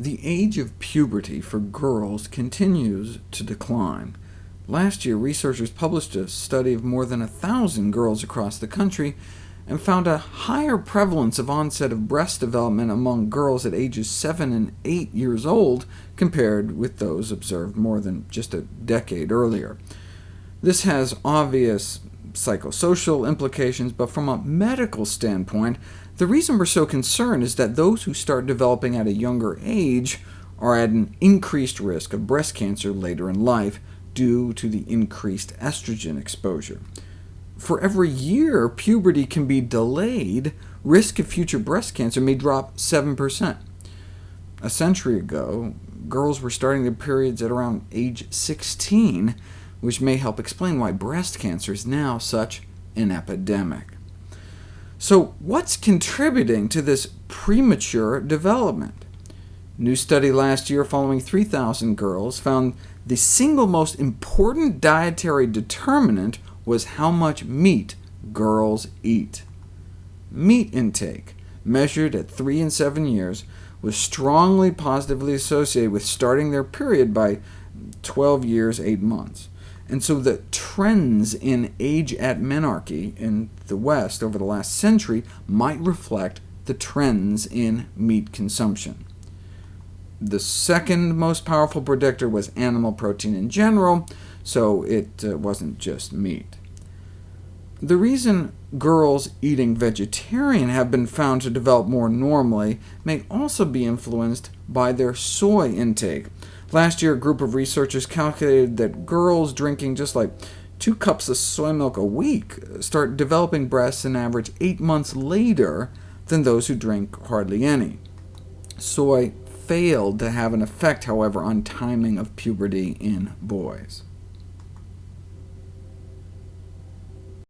The age of puberty for girls continues to decline. Last year, researchers published a study of more than 1,000 girls across the country, and found a higher prevalence of onset of breast development among girls at ages 7 and 8 years old compared with those observed more than just a decade earlier. This has obvious psychosocial implications, but from a medical standpoint, the reason we're so concerned is that those who start developing at a younger age are at an increased risk of breast cancer later in life due to the increased estrogen exposure. For every year puberty can be delayed, risk of future breast cancer may drop 7%. A century ago, girls were starting their periods at around age 16, which may help explain why breast cancer is now such an epidemic. So what's contributing to this premature development? New study last year following 3,000 girls found the single most important dietary determinant was how much meat girls eat. Meat intake, measured at 3 and 7 years, was strongly positively associated with starting their period by 12 years, 8 months. And so the trends in age at menarche in the West over the last century might reflect the trends in meat consumption. The second most powerful predictor was animal protein in general, so it uh, wasn't just meat. The reason girls eating vegetarian have been found to develop more normally may also be influenced by their soy intake. Last year, a group of researchers calculated that girls drinking just like two cups of soy milk a week start developing breasts an average eight months later than those who drink hardly any. Soy failed to have an effect, however, on timing of puberty in boys.